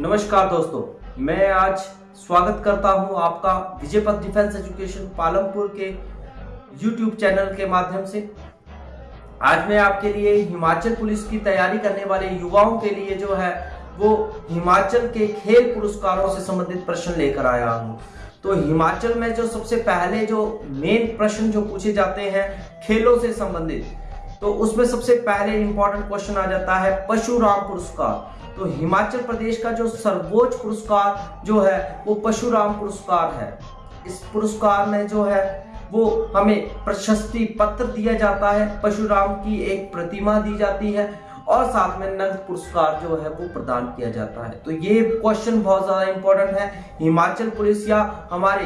नमस्कार दोस्तों, मैं आज स्वागत करता हूँ आपका विजय पथ डिफेंस एजुकेशन पालमपुर के यूट्यूब चैनल के माध्यम से। आज मैं आपके लिए हिमाचल पुलिस की तैयारी करने वाले युवाओं के लिए जो है, वो हिमाचल के खेल पुरस्कारों से संबंधित प्रश्न लेकर आया हूँ। तो हिमाचल में जो सबसे पहले जो मेन प्रश्न जो पूछे जाते हैं, खेलों से संबंधित तो उसमें सबसे पहले इंपॉर्टेंट क्वेश्चन आ जाता है पशुराम पुरस्कार। तो हिमाचल प्रदेश का जो सर्वोच्च पुरस्कार जो है, वो पशुराम पुरस्कार है। इस पुरस्कार में जो है, वो हमें प्रशस्ति पत्र दिया जाता है। पशुराम की एक प्रतिमा दी जाती है। और साथ में नगद पुरस्कार जो है वो प्रदान किया जाता है। तो ये क्वेश्चन बहुत ज़्यादा इंपॉर्टेंट है। हिमाचल पुलिस या हमारे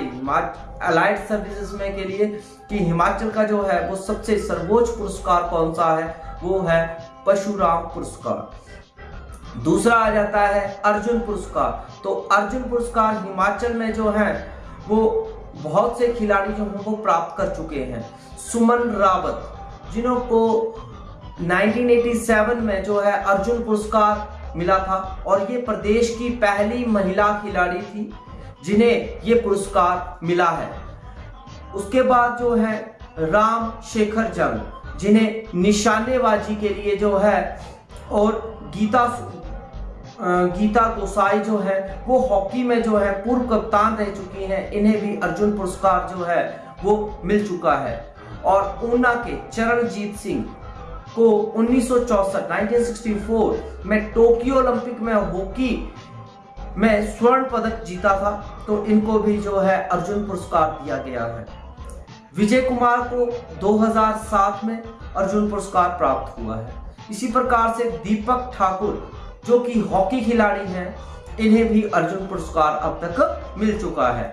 अलाइड सर्विसेज़ में के लिए कि हिमाचल का जो है वो सबसे सर्वोच्च पुरस्कार कौन सा है? वो है पशुराम पुरस्कार। दूसरा आ जाता है अर्जुन पुरस्कार। तो अर्जुन पुरस्कार हिमाचल में जो है वो बहुत से खिलाड़ी जो हैं वो प्राप्त कर चुके हैं। सुमन रावत, जिन्हों को 1987 में जो है अर्जुन पुरस्कार मिला था और ये प्रदेश की पहली महिला खिलाड़ी थी जिन्हें ये पुरस्कार मिला है। उसके बाद जो है राम शेखर जंग, जिन्हें निशानेबाजी के लिए जो है और गीता गीता गोसाई जो है, वो हॉकी में जो है पूर्व कप्तान रह चुकी हैं। इन्हें भी अर्जुन पुरस्कार जो है वो मिल चुका है। और ऊना के चरणजीत सिंह को 1964 1964 में टोक्यो ओलंपिक में हॉकी में स्वर्ण पदक जीता था तो इनको भी जो है अर्जुन पुरस्कार दिया गया है। विजय कुमार को 2007 में अर्जुन पुरस्कार प्राप्त हुआ है। इसी प्रकार से दीपक ठाकुर, जो कि हॉकी खिलाड़ी हैं, इन्हें भी अर्जुन पुरस्कार अब तक मिल चुका है।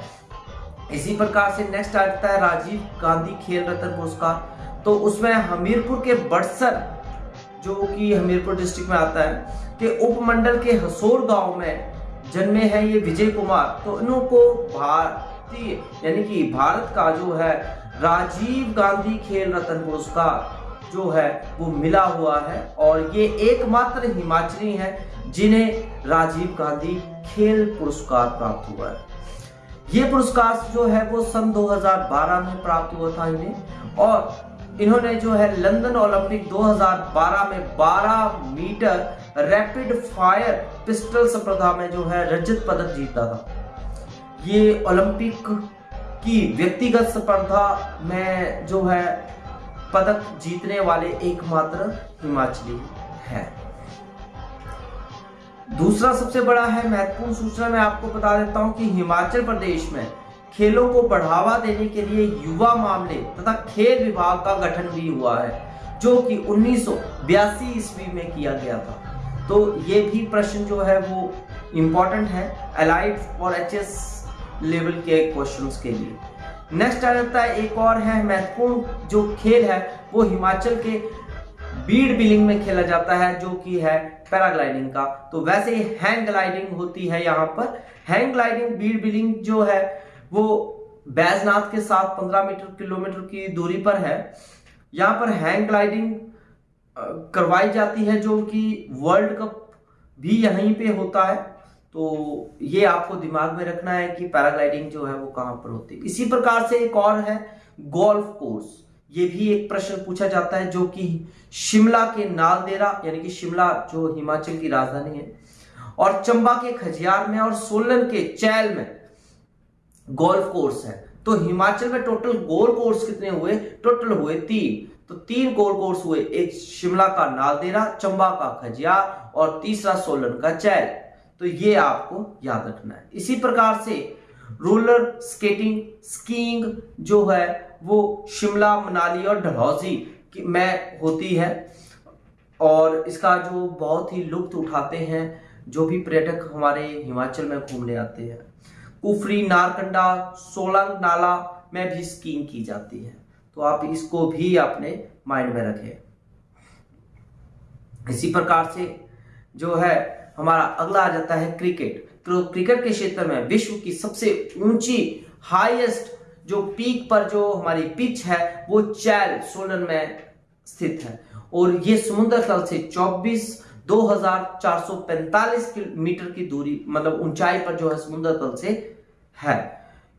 इसी प्रकार से नेक्स्ट आता है राजीव गांधी खेल रत्न पुरस्कार। तो उसमें हमीरपुर के बड़सर, जो कि हमीरपुर डिस्ट्रिक्ट में आता है, के उपमंडल के हसोर गाँव में जन्मे हैं ये विजय कुमार। तो इनको भारतीय, यानी कि भारत का जो है, राजीव गांधी खेल रत्न पुरस्कार जो है, वो मिला हुआ है। और ये एकमात्र हिमाचली हैं जिन्हें राजीव गांधी खेल पुरस्कार प्राप्त हुआ है। ये पुरस्कार जो है, वो सन 2012 में प्राप्त हुआ था इन्हें। और इन्होंने जो है लंदन ओलंपिक 2012 में 12 मीटर रैपिड फायर पिस्टल स्पर्धा में जो है रजत पदक जीता था। ये ओलंपिक की व्यक्तिगत स्पर्धा में जो है पदक जीतने वाले एकमात्र हिमाचली है। दूसरा सबसे बड़ा है महत्वपूर्ण सूचना मैं आपको बता देता हूँ कि हिमाचल प्रदेश में खेलों को बढ़ावा देने के लिए युवा मामले तथा खेल विभाग का गठन भी हुआ है, जो कि उन्नीस सौ बयासी ईस्वी में किया गया था। तो ये भी प्रश्न जो है वो इंपॉर्टेंट है अलाइड और एचएस लेवल के क्वेश्चंस के लिए। नेक्स्ट आ जाता है, एक और है, महत्वपूर्ण जो खेल है, वो हिमाचल के बीड बिलिंग में खेला जाता है, जो कि है पैराग्लाइडिंग का। तो वैसे ही हैंग ग्लाइडिंग होती है यहाँ पर। हैंग ग्लाइडिंग बीड बिलिंग जो है वो बैजनाथ के साथ 15 मीटर, किलोमीटर की दूरी पर है। यहाँ पर हैंग ग्लाइडिंग करवाई जाती है जो कि वर्ल्ड कप भी यहीं पे होता है। तो ये आपको दिमाग में रखना है कि पैराग्लाइडिंग जो है वो कहाँ पर होती है। इसी प्रकार से एक और है, गोल्फ कोर्स। ये भी एक प्रश्न पूछा जाता है जो कि शिमला के नालदेरा, यानी कि शिमला जो हिमाचल की राजधानी है, और चंबा के खजियार में और सोलन के चैल में गोल्फ कोर्स है। तो हिमाचल में टोटल गोल कोर्स कितने हुए? टोटल हुए तीन। तो तीन गोल कोर्स हुए। एक शिमला का नालदेरा, चंबा का खजिया और तीसरा सोलन का चैल। तो ये आपको याद रखना है। इसी प्रकार से रोलर स्केटिंग, स्कीइंग जो है, वो शिमला, मनाली और डलहौजी में होती है। और इसका जो बहुत ही लुप्त उठाते हैं, जो भी पर्यटक हमारे हिमाचल में घूमने आते हैं। कुफरी, नारकंडा, सोलंग, नाला में भी स्कीइंग की जाती है। तो आप इसको भी अपने माइंड में रखें। इसी प्रकार से जो है, हमारा अगला आ जाता है क्रिकेट। तो क्रिकेट के क्षेत्र में विश्व की सबसे ऊँची, हाईएस्ट जो पीक पर जो हमारी पिच है, वो चैल सोलन में स्थित है। और ये समुद्र तल से 24 2445 मीटर की दूरी मतलब ऊंचाई पर जो है समुद्र तल से है।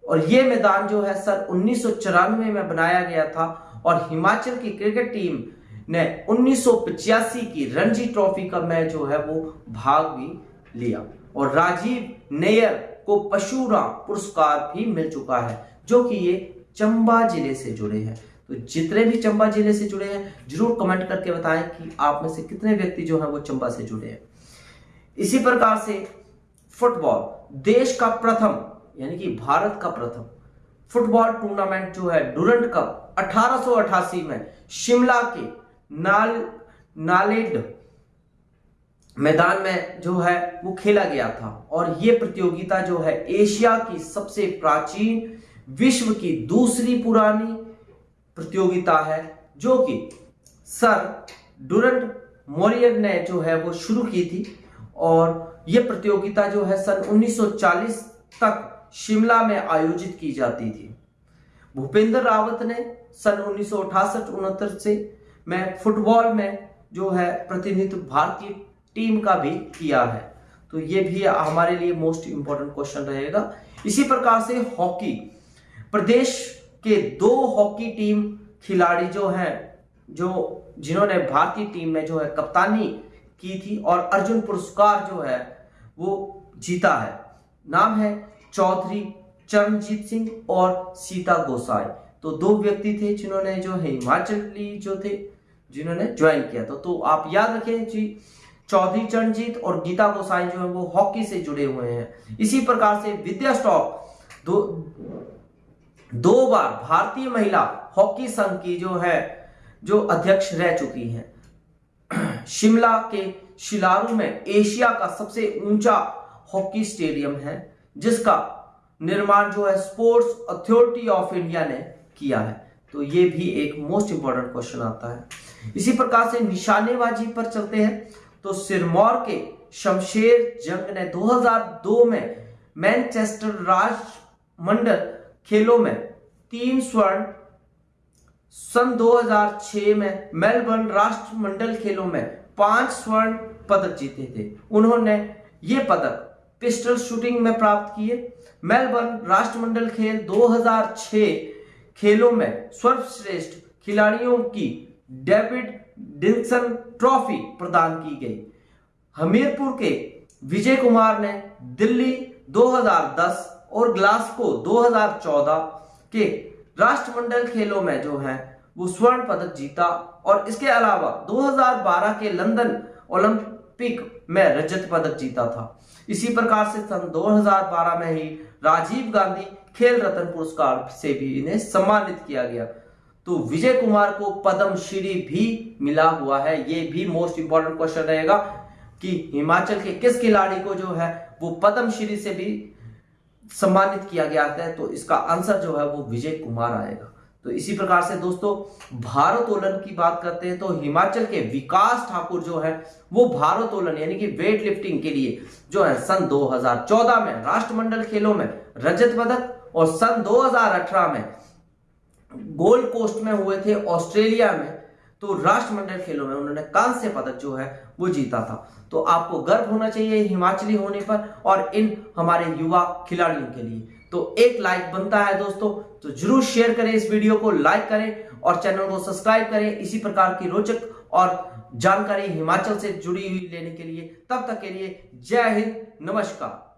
और ये मैदान जो है सर उन्नीस में बनाया गया था और हिमाचल की क्रिकेट टीम ने उन्नीस की रणजी ट्रॉफी का मैच जो है वो भाग भी लिया। और राजीव नेयर को पशुरा पुरस्कार भी मिल चुका है, जो कि ये चंबा ज़िले से जुड़े हैं। तो जितने भी चंबा ज़िले से जुड़े हैं, ज़रूर कमेंट करके बताएँ कि आप में से कितने व्यक्ति जो है वो चंबा से जुड़े हैं। इसी प्रकार से फुटबॉल, देश का प्रथम, यानी कि भारत का प्रथम फुटबॉल टूर्नामेंट जो है डूरंट कप 1888 में शिमला के नाल, नालेड मैदान में जो है वो खेला गया था। और ये प्रतियोगिता जो है एशिया की सबसे प्राचीन, विश्व की दूसरी पुरानी प्रतियोगिता है, जो कि सर डूरंट मोरियर ने जो है वो शुरू की थी। और ये प्रतियोगिता जो है सन 1940 तक शिमला में आयोजित की जाती थी। भूपेंद्र रावत ने सन उन्नीस सौ से में फुटबॉल में जो है प्रतिनिधित्व भारतीय टीम का भी किया है। तो ये भी हमारे लिए मोस्ट इंपॉर्टेंट क्वेश्चन रहेगा। इसी प्रकार से हॉकी। प्रदेश के दो हॉकी टीम खिलाड़ी जो हैं, जो जिन्होंने भारतीय टीम में जो है कप्तानी की थी और अर्जुन पुरस्कार जो है, वो जीता है। नाम है चौधरी चरणजीत सिंह और सीता गोसाई। तो दो व्यक्ति थे जिन्होंने जो है हिमाचली जो थे, जिन्होंने ज्वाइन किया। था तो आप याद रखें जी, चौधरी चरणजीत और गीता गोसाई जो है, वो हॉकी से जुड़े हुए हैं। इसी प्रकार से विद्या स्टॉक, दो दो बार भारतीय महिला हॉकी संघ की जो है, जो अध्यक्ष रह चुकी हैं। शिमला के शिलारू में एशिया का सबसे ऊँचा हॉकी स्टेडियम है, जिसका निर्माण जो है स्पोर्ट्स अथॉरिटी ऑफ़ इंडिया ने किया है। तो ये भी एक मोस्ट इंपॉर्टेंट क्वेश्चन आता है। इसी प्रकार से निशानेबाजी पर चलते हैं। तो सिरमौर के शमशेर जंग ने 2002 में मैनचेस्टर राष्ट्र मंडल खेलों में। तीन स्वर्ण सन 2006 में मेलबर्न राष्ट्रमंडल खेलों में पाँच स्वर्ण पदक जीते थे। उन्होंने ये पदक पिस्टल शूटिंग में प्राप्त किए। मेलबर्न राष्ट्रमंडल खेल 2006 खेलों में सर्वश्रेष्ठ खिलाड़ियों की डेविड डिंसन ट्रॉफी प्रदान की गई। हमीरपुर के विजय कुमार ने दिल्ली 2010 और ग्लास्को 2014 के राष्ट्रमंडल खेलों में जो है, वो स्वर्ण पदक जीता और इसके अलावा 2012 के लंदन ओलंपिक में रजत पदक जीता था। इसी प्रकार से सन 2012 में ही राजीव गांधी खेल रत्न पुरस्कार से भी इन्हें सम्मानित किया गया। तो विजय कुमार को पद्म श्री भी मिला हुआ है। ये भी मोस्ट इंपॉर्टेंट क्वेश्चन रहेगा कि हिमाचल के किस खिलाड़ी को जो है, वो पद्मश्री से भी सम्मानित किया गया है तो इसका आंसर जो है वो विजय कुमार आएगा। तो इसी प्रकार से दोस्तों भारोत्तोलन की बात करते हैं तो हिमाचल के विकास ठाकुर जो है, वो भारोत्तोलन यानी कि वेट लिफ्टिंग के लिए जो है, सन 2014 में राष्ट्रमंडल खेलों में रजत पदक और सन 2018 में गोल्ड कोस्ट में हुए थे, ऑस्ट्रेलिया में तो राष्ट्रमंडल खेलों में उन्होंने कांस्य पदक जो है, वो जीता था। तो आपको गर्व होना चाहिए हिमाचली होने पर और इन हमारे युवा खिलाड़ियों के लिए। तो एक लाइक बनता है दोस्तों तो ज़रूर शेयर करें इस वीडियो को लाइक करें और चैनल को सब्सक्राइब करें। इसी प्रकार की रोचक और जानकारी हिमाचल से जुड़ी हुई लेने के लिए। तब तक के लिए जय हिंद, नमस्कार।